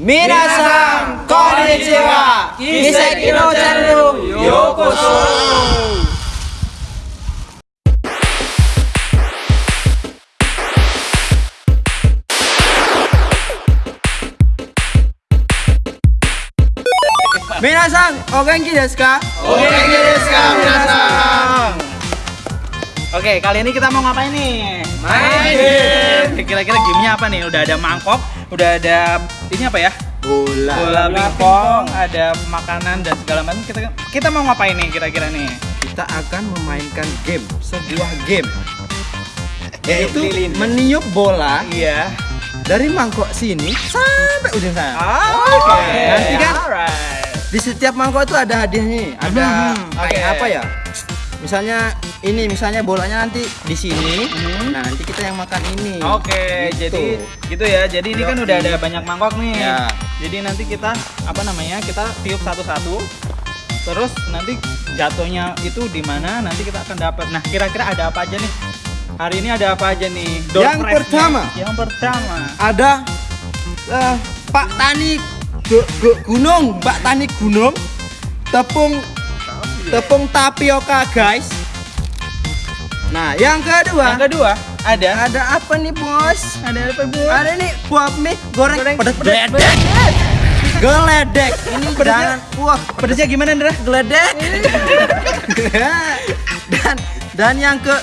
Minasan konnichiwa. Kiseki no channel yokoso. Minasan, o genki desu ka? O genki desu ka, minasan? Oke, kali ini kita mau ngapain nih? Main game. Kira-kira gamenya apa nih? Udah ada mangkok, udah ada ini apa ya? Bola. Bola pingpong, ada makanan dan segala macam. Kita kita mau ngapain nih kira-kira nih? Kita akan memainkan game, sebuah game. Yaitu Lilin. meniup bola Iya. dari mangkok sini sampai ujung sana. Oke. Nanti kan Alright. di setiap mangkok itu ada hadiahnya, ada Hmm, kayak oke. apa ya? Misalnya ini, misalnya bolanya nanti di sini. Hmm. Nah, nanti kita yang makan ini. Oke, Gitu. jadi gitu ya. Jadi ini kan udah ada banyak mangkok nih. Ya. Jadi nanti kita apa namanya? Kita tiup satu-satu. Terus nanti jatuhnya itu di mana? Nanti kita akan dapat. Nah, kira-kira ada apa aja nih? Hari ini ada apa aja nih? Door Yang pertama. Yang pertama. ada eh, Pak Tani Gu- Gu- Gunung, Pak Tani Gunung, tepung tepung tapioka guys. Nah, yang kedua, Yang kedua ada ada apa nih bos? ada apa bu? Ada nih buah mie goreng, Goreng pedas pedas. geledek. Geledek. Ini Pedasnya- wah Pedasnya gimana, Ndra? geledek. dan dan yang ke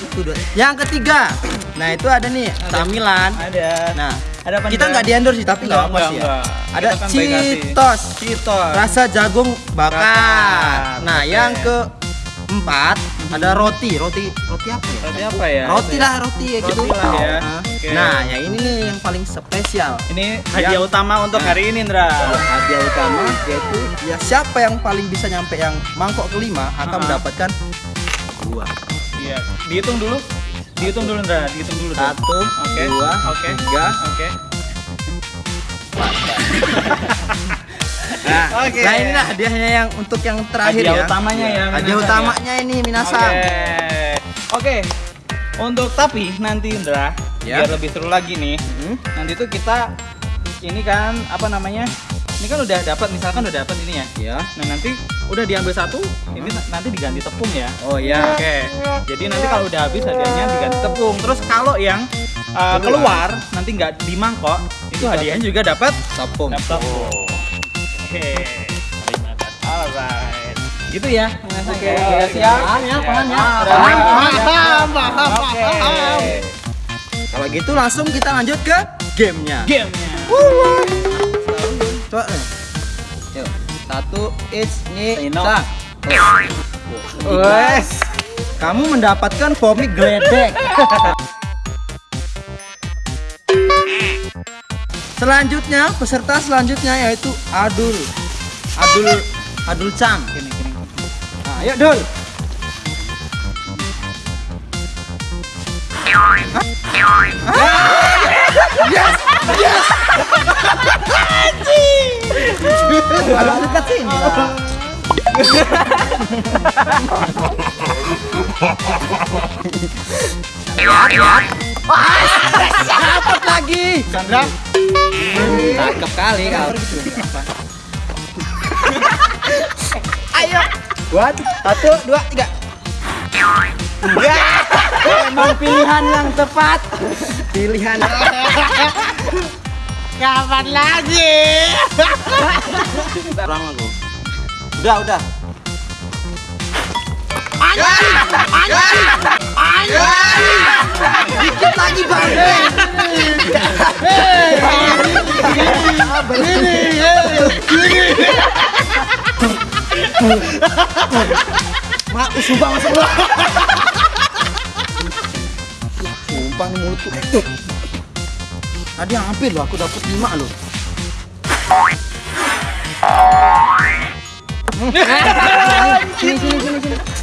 yang ketiga. Nah, itu ada nih camilan. Ada. Nah, Ada apa, kita nggak di endorse sih, tapi nggak Nggak, apa sih ya. nggak, nggak. Ada kan. Citos, Citos. rasa jagung bakar. Bakar, Nah, oke. yang keempat ada roti, roti roti apa ya? Roti apa ya? Roti lah, roti ya gitu. Roti lah ya. Nah, Oke. Nah, yang ini nih yang paling spesial. Ini hadiah Yang- utama untuk Nah. hari ini, Ndra. Hadiah utama yaitu ya siapa yang paling bisa nyampe yang mangkok kelima akan Ah. mendapatkan dua. Iya. Dihitung dulu. Dihitung dulu, Ndra. Dihitung dulu. Satu, Oke. dua, Oke. tiga. Oke. Nah, Oke. nah ini lah hadiahnya yang untuk yang terakhir Hadiah ya. utamanya ya, Hadiah utamanya ini Minasan. Oke. Oke. Untuk tapi nanti Indra, Ya. biar lebih seru lagi nih. Hmm? Nanti tuh kita ini kan apa namanya? Ini kan udah dapat misalkan udah dapat ini ya. Ya. Nah, nanti udah diambil satu, ini na- nanti diganti tepung ya. Oh ya. Oke. Jadi nanti kalau udah habis hadiahnya diganti tepung. Terus kalau yang uh, keluar nanti nggak di mangkok, itu hadiahnya juga dapat Tepung. laptop. Oke. Alright. Gitu ya. Oke, Oke, siap. Paham ya, paham ya. Paham, paham, paham. Kalau gitu langsung kita lanjut ke gamenya. Gamenya. Coba nih. Yuk. Satu, it's, ni, Sino. sa. Wes. Kamu mendapatkan komik geledek. Selanjutnya, peserta selanjutnya yaitu Adul. Adul Adul. Gini, gini. Nah, ayo Dul. Kalau dekat sini lah. Lihat, lihat. Dapat lagi. Sandra, Cakep kali kau. Ayo. Buat satu, dua, tiga. Ya, emang pilihan yang tepat. Pilihan. kapan lagi? Kurang aku. Udah, udah. Dikit lagi bang. Mak, sumpah masuk lu. Sumpah nih mulut tuh. Tadi hampir loh, aku dapet lima loh. sini sini sini sini.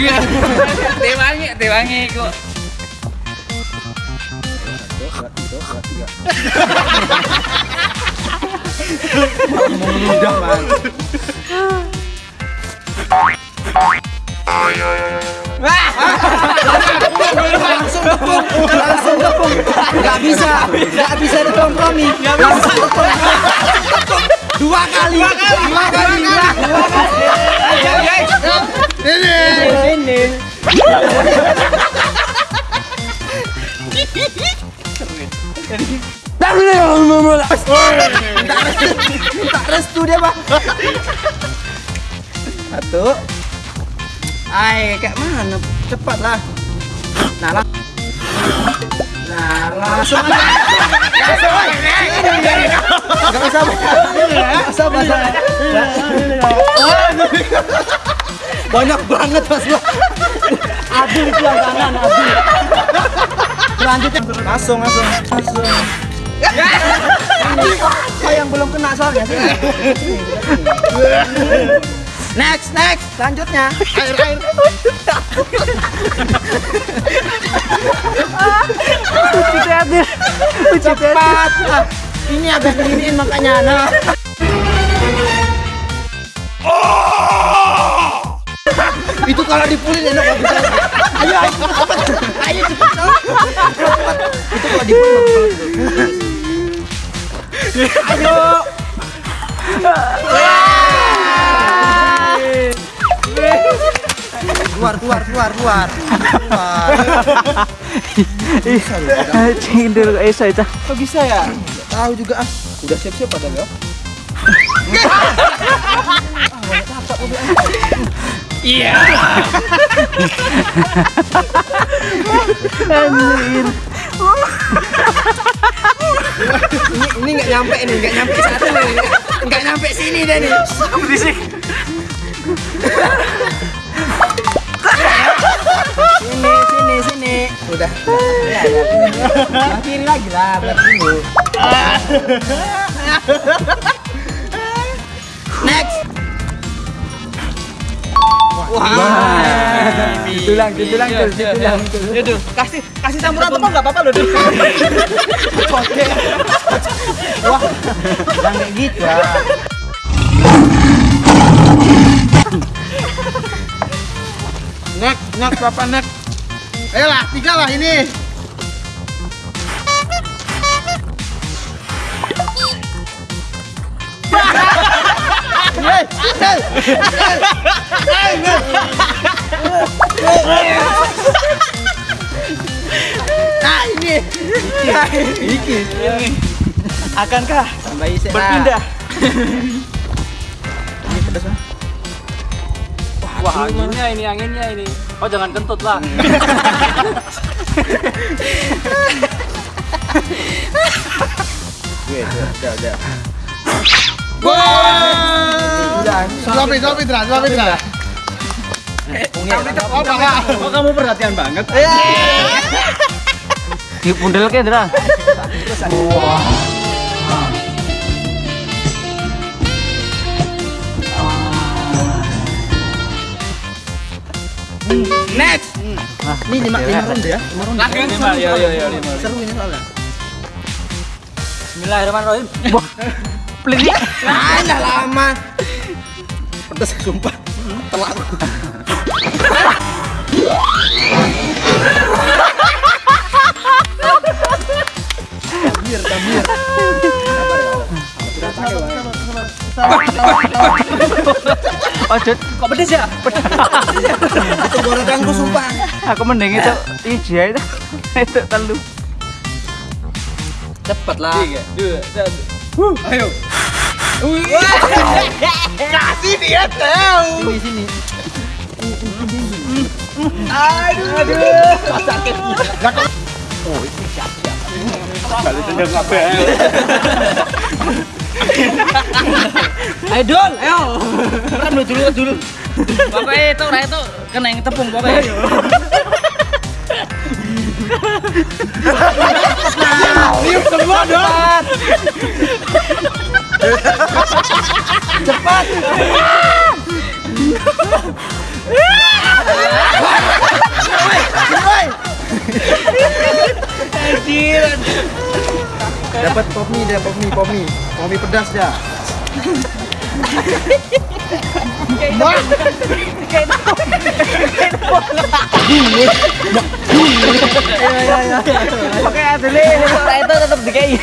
Tewangi, tewangi kok. Bang. langsung bisa, gak bisa dikompromi. Langsung tepung. Dua kali, dua kali, dua kali, dua kali. Ini. Ini. Tak restu dia, Pak. Satu. Ay, kayak mana? Cepat lah. Nah, lah. Nah, langsung aja. Langsung aja. Gak usah Gak usah. Banyak banget mas gua. Adil itu yang kanan, Adil. Selanjutnya langsung, langsung, langsung. Kau yang belum kena soalnya sini. Next, next, selanjutnya. Air air. Cepat. Ah, Ini habis beginiin makanya nah. Itu kalau dipulin enak bisa. Ayo, ayo. Ayo cepat. Cepat. Itu kalau dipulin banget. Ayo. Keluar, keluar, keluar, keluar. Keluar. Kok iso itu. Kok bisa ya? Tahu juga ah. Udah siap-siap padahal ya. Iya. Anjir. Ini ini nggak nyampe nih, nggak nyampe satu nih. Nggak nyampe sini deh nih. Berisik. Sini, sini, sini. Udah. Ya, ya. Kiri lagi lah, belah dulu. Next. Wah. Tulang, tulang, tulang. Aduh, kasih kasih campuran tepung enggak apa-apa loh, Dul. Wah. Jangan kayak gitu ya. Next, next papa next. Ayolah, tiga lah ini. Nah, ini. Iki. Akankah berpindah? Ini pedas ah. Wah, anginnya ini, anginnya ini. Oh, jangan kentut lah. Gue, udah, udah. Wah. Suapin, suapin, Dra, suapin, Dra. Kok kamu perhatian banget? Di pundel ke, Dra. Next. Ini lima lima ronde ya, lima ronde. Lagi lima, ya ya ya. Seru ini soalnya. Bismillahirrahmanirrahim. Pelit. Ah, udah lama. Pedas sumpah. Telak. Tabir, tabir. Oh, Jod. Kok pedes ya? Itu gorenganku sumpah. Aku mending itu ija itu. Itu telu. Cepet lah. Tiga, dua, satu. Ayo. Kasih dia tahu. Sini sini. Aduh. Aduh. Sakit. Ayo Dul, ayo. Rem lu dulu dulu. Bapak itu, itu kena yang tepung bapak. Semua dong. Cepat. Woi. Dapat pop mie dia, pop mie, pop mie. Pop mie pedas dah. Oke, Adli, itu tetap DKI.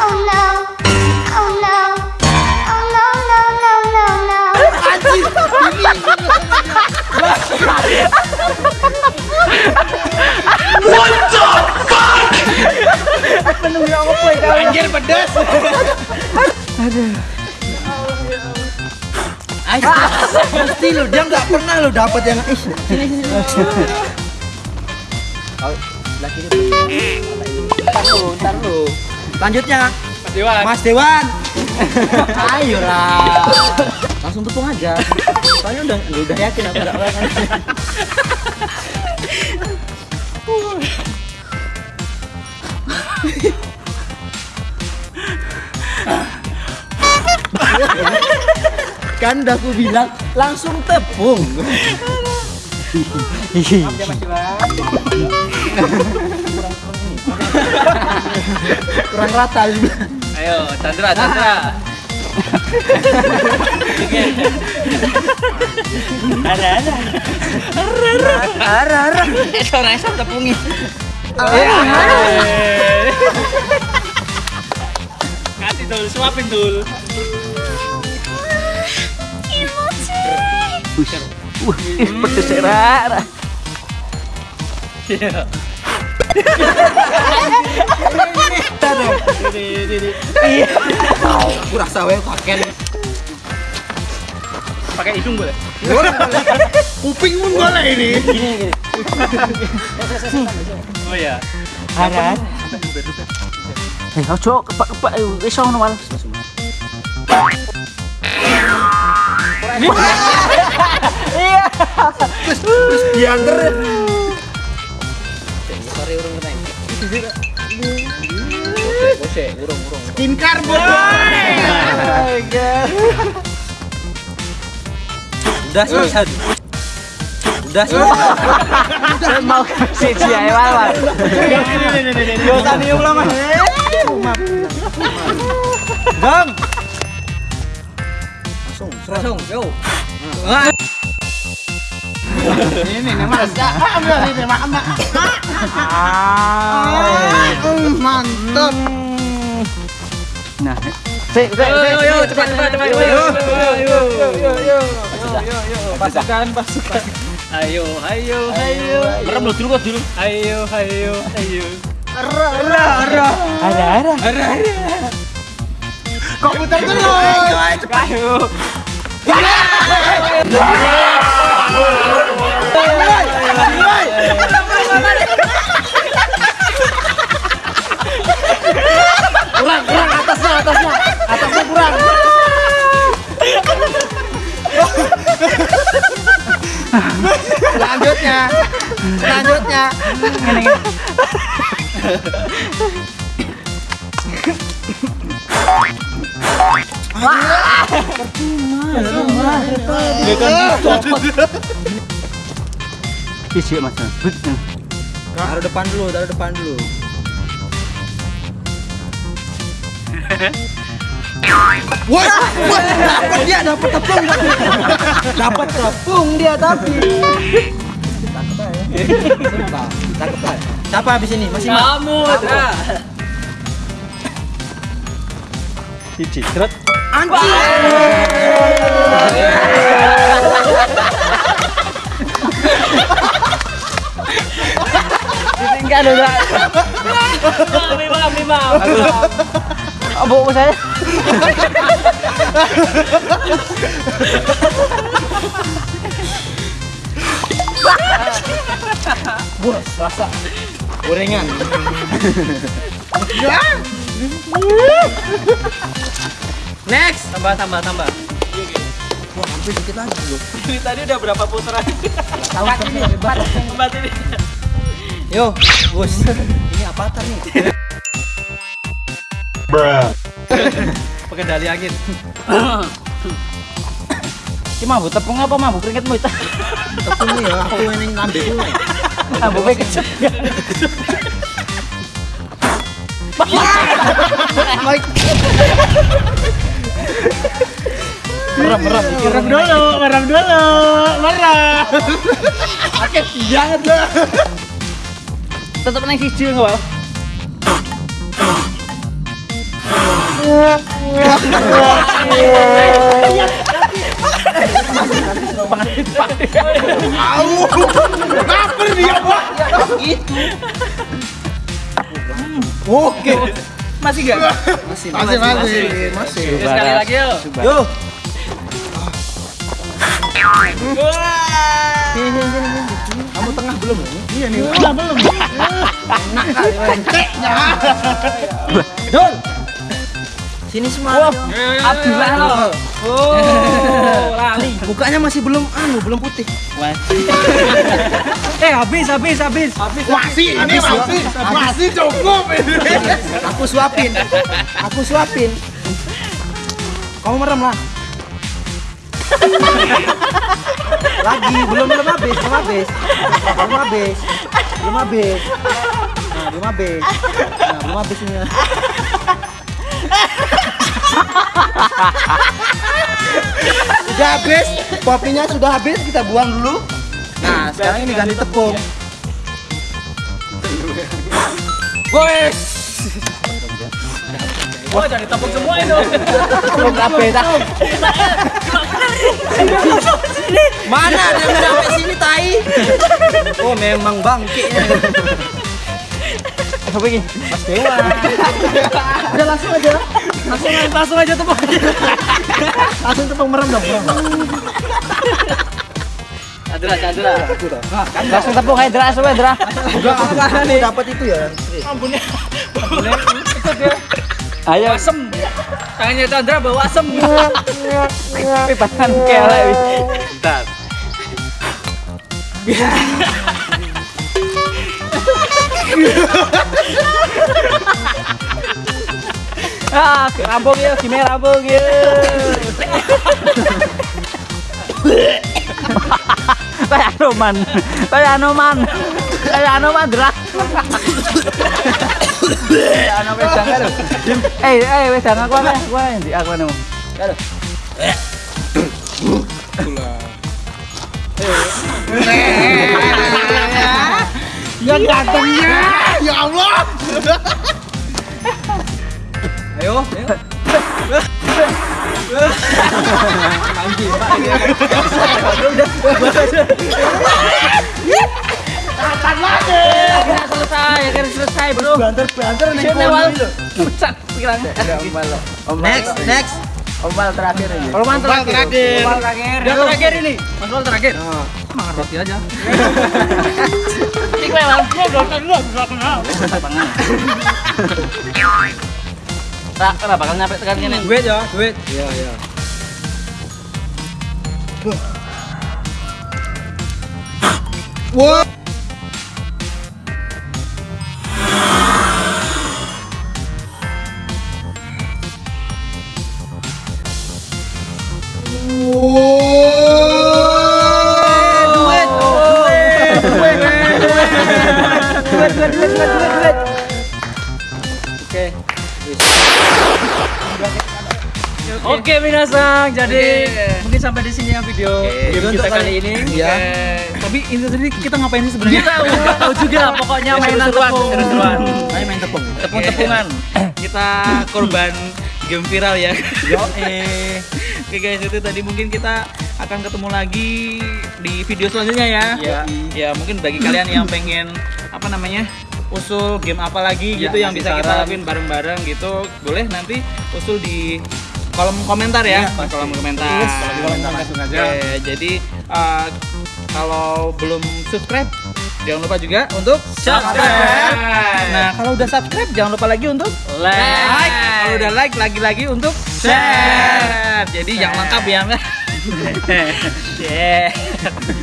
Oh no. Oh no. Oh no, no, no, no, no. Anjir pedas. Ais, mesti lo dia nggak pernah lo dapat yang ih sini sebelah kiri. Lanjutnya Mas Dewan. Mas Dewan. Ayolah. Langsung tepung aja. Soalnya udah udah yakin aku nggak akan. kan udah aku bilang langsung tepung. Kurang rata. Ayo, Chandra, Chandra. Ada ada. Arah arah. Soalnya saya tepungi. Kasih dul, suapin dul. Ih, pedes era. Iya. Aku rasa wae pakai Pakai hidung boleh? Kuping pun boleh ini. Oh iya. Ada. Eh, ojo kepak-kepak iso ngono wal. diantar. Skincare boy. Udah selesai. Udah selesai. Mau siji ae wal. Yo tadi ulah Mas. Bang. Langsung, langsung, yo. Ini nih mas. Ambil ini mak mak. Mantap. Nah, sik, sik, sik. Yo, cepat, cepat, cepat. Yo, yo, yo, yo. Pasukan, pasukan. Ayo, ayo, ayo. Merem lu dulu kok dulu. Ayo, ayo, ayo. Ada, ada. Kok putar terus? Ayo. Kurang, kurang atasnya, atasnya. Atasnya kurang. Siji Mas. Taruh depan dulu, taruh depan dulu. Woi, dapat dia, dapat tepung, dapat tepung dia tapi. Nah. Siapa habis ini? Masih Mas? Kamu, Dra. Siji. Ditinggal udah. Lima, lima. Abu saya. Rasa gorengan. Next. Tambah, tambah, tambah. Wah, hampir dikit lagi loh. Ini tadi udah berapa putaran? Tahu tapi hebat. Empat ini. Yo, bos. Ini avatar nih. Pengendali angin. Ki mabuk tepung apa mabuk keringetmu itu? Tepung nih ya, aku yang ngambil dulu. Mabuknya kecil. Merem, merem. Merem dulu, merem dulu. Merem. Tetep nang siji enggak, Wal? Lapar dia, Pak. Oke. Masih enggak? Masih, Masih, masih, masih. Sekali lagi yuk. Yo. Kamu tengah belum? Iya nih. Belum, belum. Enak kali. Dul. Sini semua. Abdullah lo. Mukanya masih belum anu, belum putih. Eh, habis, habis, habis. Masih, ini masih, masih cukup ini. Aku suapin. Aku suapin. Kamu merem lah. Lagi, belum belum habis, belum habis. Belum habis. Belum habis. Nah, belum habis. Nah, belum habis ini. Sudah habis, kopinya sudah habis, kita buang dulu. Nah, sekarang ini ganti tepung. Wes. Wah, jadi tepung semua itu. Tepung kabeh dah. Mana ada yang sampai sini tai? Oh, memang bangke. Apa ini? Mas Dewa. Udah langsung aja. Langsung langsung aja tepung aja. Langsung tepung merem dong, merem. Adra, Adra. Langsung tepung aja, Dra, semua, Dra. udah apa nih? Dapat itu ya. Ayo. Asem. Tangannya Chandra bawa asem. Pipasan kelek wis. Bentar. ah, rambung ya, gimana rambung ya. Kayak Anoman, kayak Anoman, kayak Anoman karo? Eh, eh wedang aku ana, aku ana ndi aku. Yang gantengnya, ya Allah. Ayo, ayo. Akhirnya selesai, akhirnya selesai, Bro. Banter-banter nih. Wal. Pucat pikirannya. Next, next. Ombal terakhir ini. Ombal terakhir. Ombal terakhir. Dia terakhir ini. Mas terakhir. Makan roti aja. Ini gue wal. Gue belum kenal, belum Tak, kenapa bakal nyampe tekan gini? Duit ya, duit. Iya, iya. Wah. Minasang. Jadi mungkin sampai di sini ya video game Untuk kita kali ini. Iya. Eh, Tapi ini tadi kita ngapain sih sebenarnya? Kita nggak tahu juga, pokoknya mainan Seru-seruan, tepung. seru-seruan. Ayo main tepung. Tepung-tepungan. Kita korban game viral ya. Yo, Oke guys, itu tadi mungkin kita akan ketemu lagi di video selanjutnya ya. Iya. Ya mungkin bagi kalian yang pengen apa namanya usul game apa lagi Iya, gitu yang kasih bisa kita saran. lakuin bareng-bareng gitu, boleh nanti usul di kolom komentar ya, di kolom komentar. komentar langsung aja. Oke, jadi uh, kalau belum subscribe jangan lupa juga untuk Subscribe. Nah, kalau udah subscribe jangan lupa lagi untuk Like. Kalau udah like lagi-lagi untuk share. Jadi yang lengkap ya. Yeah.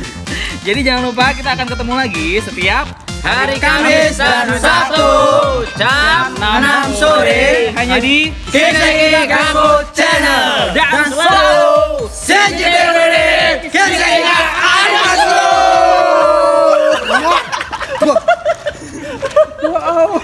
Jadi jangan lupa kita akan ketemu lagi setiap hari Kamis dan Sabtu jam 6 sore. Hanya di KKI Kamu Channel. Dan selalu senjata KKI Kamu Wow.